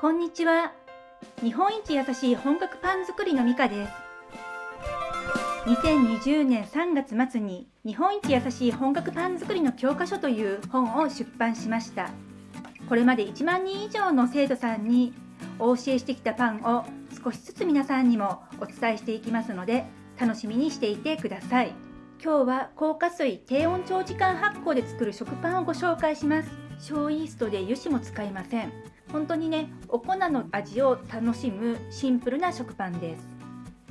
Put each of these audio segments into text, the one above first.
こんにちは。日本一優しい本格パン作りのミカです。2020年3月末に日本一優しい本格パン作りの教科書という本を出版しました。これまで1万人以上の生徒さんにお教えしてきたパンを少しずつ皆さんにもお伝えしていきますので楽しみにしていてください。今日は高加水低温長時間発酵で作る食パンをご紹介します。小イーストで油脂も使いません。本当にね、お粉の味を楽しむシンプルな食パンです。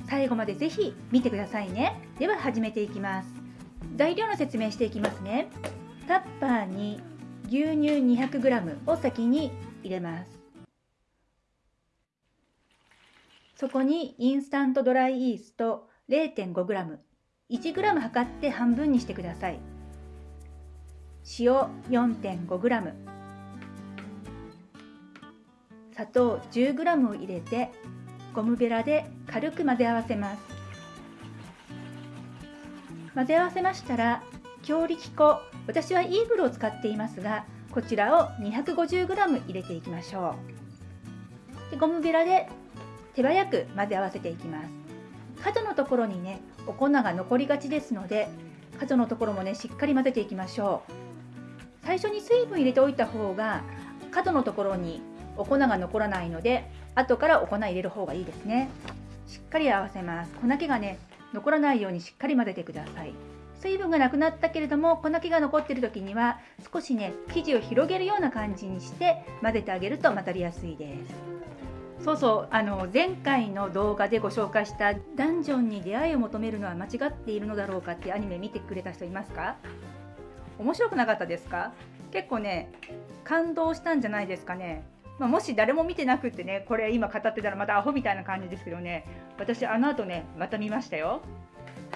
最後までぜひ見てくださいね。では始めていきます。材料の説明していきますね。タッパーに牛乳 200g を先に入れます。そこにインスタントドライイースト 0.5g、1g 測って半分にしてください。塩 4.5g、砂糖 10g を入れてゴムベラで軽く混ぜ合わせます。混ぜ合わせましたら強力粉私はイーグルを使っていますがこちらを 250g 入れていきましょう。でゴムベラで手早く混ぜ合わせていきます。角のところにねお粉が残りがちですので角のところもねしっかり混ぜていきましょう。最初に水分入れておいた方が角のところにお粉が残らないので後からお粉入れる方がいいですね。しっかり合わせます。粉気がね残らないようにしっかり混ぜてください。水分がなくなったけれども粉気が残っている時には少しね生地を広げるような感じにして混ぜてあげると混ざりやすいです。そうそう。あの前回の動画でご紹介したダンジョンに出会いを求めるのは間違っているのだろうかってアニメ見てくれた人いますか？面白くなかったですか？結構ね感動したんじゃないですかね。まあ、もし誰も見てなくってねこれ今語ってたらまたアホみたいな感じですけどね私あの後ねまた見ましたよ。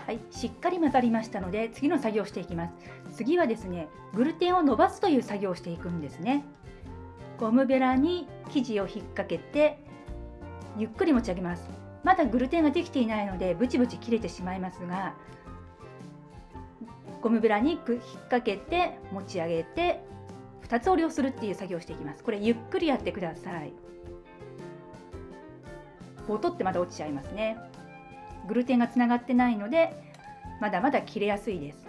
はいしっかり混ざりましたので次の作業をしていきます。次はですねグルテンを伸ばすという作業をしていくんですね。ゴムベラに生地を引っ掛けてゆっくり持ち上げます。まだグルテンができていないのでブチブチ切れてしまいますがゴムベラに引っ掛けて持ち上げて2つ折りをするっていう作業をしていきます。これゆっくりやってください。ボトってまだ落ちちゃいますね。グルテンがつながってないのでまだまだ切れやすいです。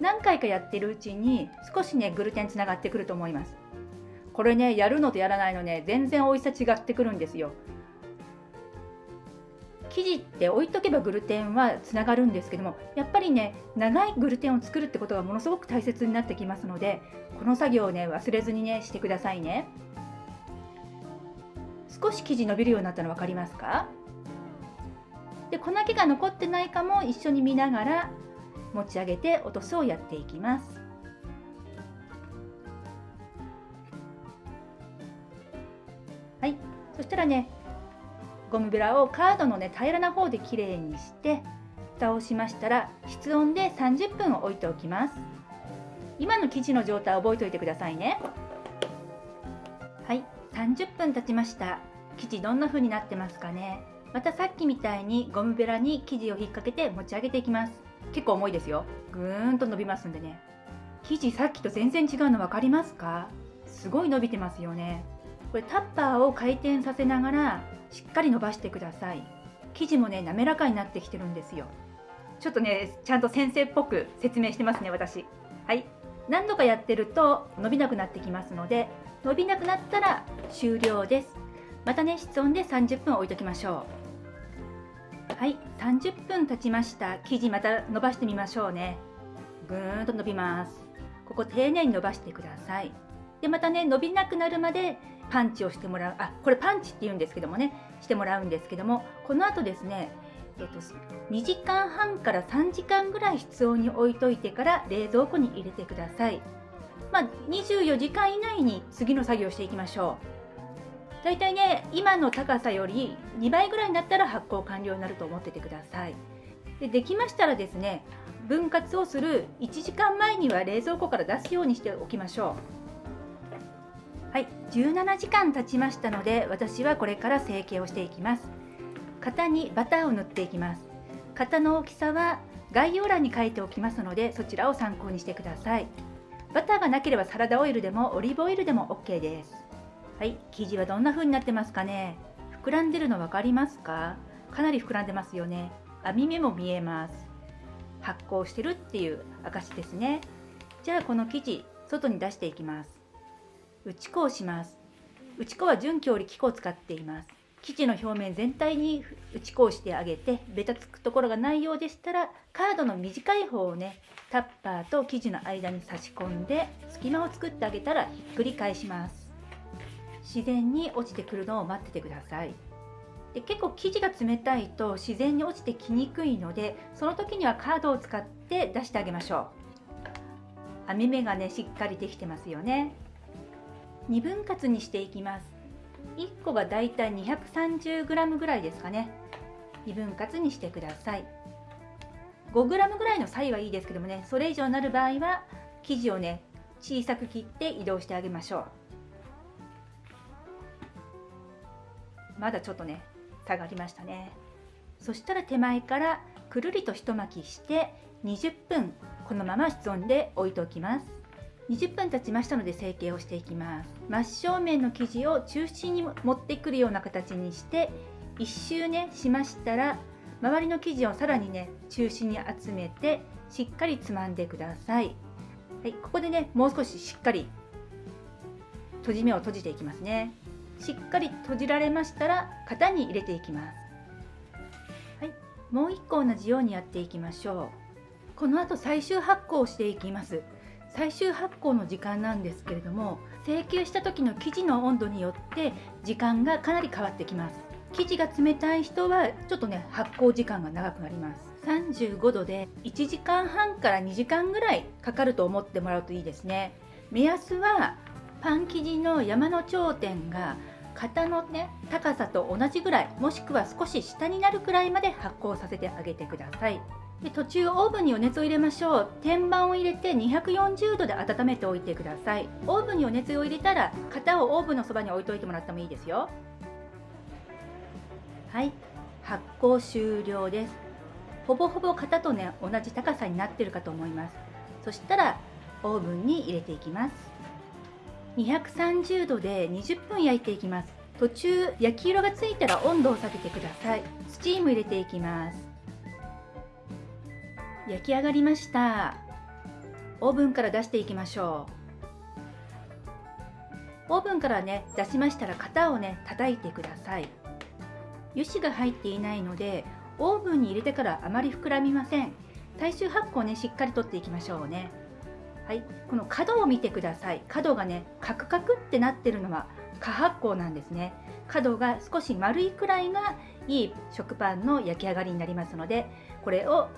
何回かやってるうちに少しねグルテンつながってくると思います。これねやるのとやらないのね全然美味しさ違ってくるんですよ。生地って置いとけばグルテンはつながるんですけどもやっぱりね長いグルテンを作るってことがものすごく大切になってきますのでこの作業をね忘れずにねしてくださいね。少し生地伸びるようになったの分かりますか？で粉気が残ってないかも一緒に見ながら持ち上げて落とすをやっていきます。はい。そしたらねゴムベラをカードのね平らな方できれいにして蓋をしましたら室温で30分置いておきます。今の生地の状態を覚えておいてくださいね。はい。30分経ちました。生地どんな風になってますかね。またさっきみたいにゴムベラに生地を引っ掛けて持ち上げていきます。結構重いですよ。ぐーんと伸びますんでね。生地さっきと全然違うの分かりますか？すごい伸びてますよね。これタッパーを回転させながらしっかり伸ばしてください。生地もね滑らかになってきてるんですよ。ちょっとねちゃんと先生っぽく説明してますね私。はい。何度かやってると伸びなくなってきますので伸びなくなったら終了です。またね室温で30分置いときましょう。はい30分経ちました。生地また伸ばしてみましょうね。ぐーんと伸びます。ここ丁寧に伸ばしてください。でまたね伸びなくなるまでパンチをしてもらう。あこれパンチって言うんですけどもね。してもらうんですけども。このあとですねえっと、2時間半から3時間ぐらい室温に置いといてから冷蔵庫に入れてください。まあ、24時間以内に次の作業をしていきましょう。だいたいね、今の高さより2倍ぐらいになったら発酵完了になると思っててください。でできましたらですね、分割をする1時間前には冷蔵庫から出すようにしておきましょう。はい、17時間経ちましたので私はこれから成形をしていきます型にバターを塗っていきます。型の大きさは概要欄に書いておきますのでそちらを参考にしてください。バターがなければサラダオイルでもオリーブオイルでも OK です。はい。生地はどんな風になってますかね？膨らんでるの分かりますか？かなり膨らんでますよね。網目も見えます。発酵してるっていう証ですね。じゃあこの生地外に出していきます。打ち粉をします。打ち粉は準強力粉を使っています。生地の表面全体に打ち粉をしてあげてベタつくところがないようでしたらカードの短い方をねタッパーと生地の間に差し込んで隙間を作ってあげたらひっくり返します。自然に落ちてくるのを待っててください。で結構生地が冷たいと自然に落ちてきにくいのでその時にはカードを使って出してあげましょう。網目がねしっかりできてますよね。2分割にしていきます。1個がだいたい 230g ぐらいですかね。2分割にしてください。5g ぐらいの差異はいいですけどもねそれ以上になる場合は生地をね小さく切って移動してあげましょう。まだちょっとね差がりましたね。そしたら手前からくるりと一巻きして20分このまま室温で置いておきます。20分経ちましたので成形をしていきます。真正面の生地を中心に持ってくるような形にして1周ねしましたら周りの生地をさらにね中心に集めてしっかりつまんでください、はい、ここでねもう少ししっかり閉じ目を閉じていきますね。しっかり閉じられましたら型に入れていきます、はい、もう一個同じようにやっていきましょう。この後最終発酵をしていきます。最終発酵の時間なんですけれども成形した時の生地の温度によって時間がかなり変わってきます。生地が冷たい人はちょっとね発酵時間が長くなります。35度で1時間半から2時間ぐらいかかると思ってもらうといいですね。目安はパン生地の山の頂点が型のね高さと同じぐらいもしくは少し下になるくらいまで発酵させてあげてください。で途中オーブンに余熱を入れましょう。天板を入れて240度で温めておいてください。オーブンに余熱を入れたら型をオーブンのそばに置いといてもらってもいいですよ。はい。発酵終了です。ほぼほぼ型とね同じ高さになってるかと思います。そしたらオーブンに入れていきます。230度で20分焼いていきます。途中焼き色がついたら温度を下げてください。スチーム入れていきます。焼き上がりました。オーブンから出していきましょう。オーブンからね出しましたら型をね叩いてください。油脂が入っていないのでオーブンに入れてからあまり膨らみません。最終発酵ねしっかりとっていきましょうね。はい。この角を見てください。角がねカクカクってなってるのは過発酵なんですね。角が少し丸いくらいがいい食パンの焼き上がりになりますのでこれを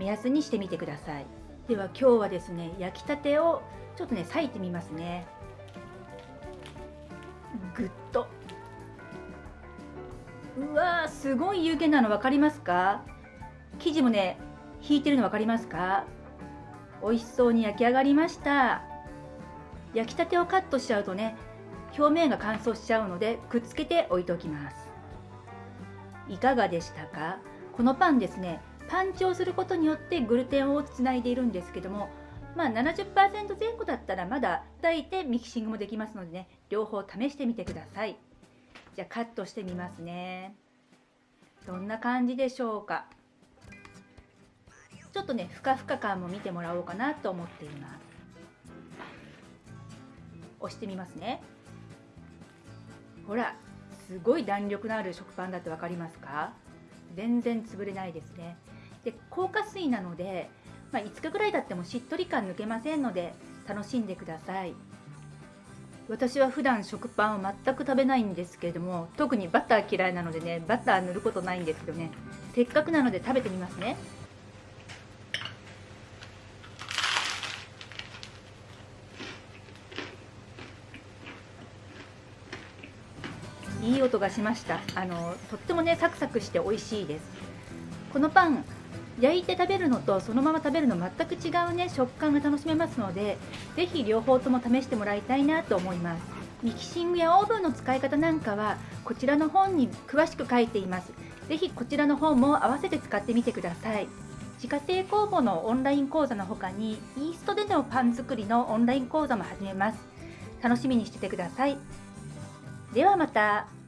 目安にしてみてください。では今日はですね焼きたてをちょっとね裂いてみますね。ぐっと。うわーすごい湯気なの分かりますか？生地もね引いてるの分かりますか？美味しそうに焼き上がりました。焼きたてをカットしちゃうとね表面が乾燥しちゃうのでくっつけて置いておきます。いかがでしたか？このパンですねパンチをすることによってグルテンをつないでいるんですけどもまあ70%前後だったらまだ炊いてミキシングもできますのでね両方試してみてください。じゃあカットしてみますね。どんな感じでしょうか？ちょっとねふかふか感も見てもらおうかなと思っています。押してみますね。ほらすごい弾力のある食パンだって分かりますか？全然潰れないですね。で硬化水なので、まあ、5日ぐらいだってもしっとり感抜けませんので楽しんでください。私は普段食パンを全く食べないんですけれども特にバター嫌いなのでねバター塗ることないんですけどねせっかくなので食べてみますね。いい音がしました。あのとってもねサクサクして美味しいです。このパン焼いて食べるのとそのまま食べるの全く違うね食感が楽しめますので是非両方とも試してもらいたいなと思います。ミキシングやオーブンの使い方なんかはこちらの本に詳しく書いています。是非こちらの本も合わせて使ってみてください。自家製工房のオンライン講座の他にイーストでのパン作りのオンライン講座も始めます。楽しみにしててください。ではまた。